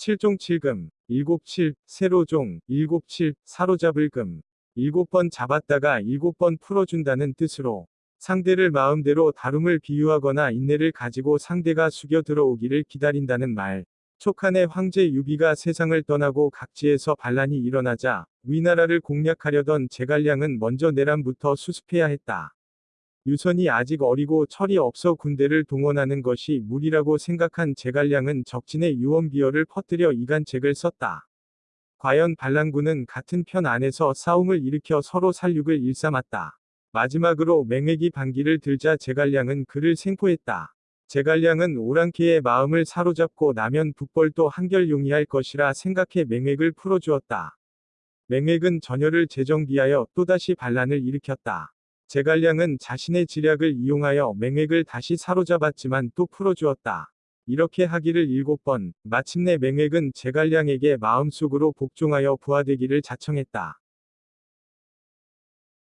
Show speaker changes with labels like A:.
A: 칠종 칠금, 일곱칠, 세로종, 일곱칠, 사로잡을 금. 일곱 번 잡았다가 일곱 번 풀어준다는 뜻으로 상대를 마음대로 다룸을 비유하거나 인내를 가지고 상대가 숙여 들어오기를 기다린다는 말. 촉한의 황제 유비가 세상을 떠나고 각지에서 반란이 일어나자 위나라를 공략하려던 제갈량은 먼저 내란부터 수습해야 했다. 유선이 아직 어리고 철이 없어 군대를 동원하는 것이 무리라고 생각한 제갈량은 적진의 유언비어를 퍼뜨려 이간책을 썼다. 과연 반란군은 같은 편 안에서 싸움을 일으켜 서로 살육을 일삼았다. 마지막으로 맹획이 반기를 들자 제갈량은 그를 생포했다. 제갈량은 오랑캐의 마음을 사로잡고 나면 북벌도 한결 용이할 것이라 생각해 맹획을 풀어주었다. 맹획은 전열을 재정비하여 또다시 반란을 일으켰다. 제갈량은 자신의 지략을 이용하여 맹획을 다시 사로잡았지만 또 풀어주었다. 이렇게 하기를 일곱 번, 마침내 맹획은 제갈량에게 마음속으로 복종하여 부하되기를 자청했다.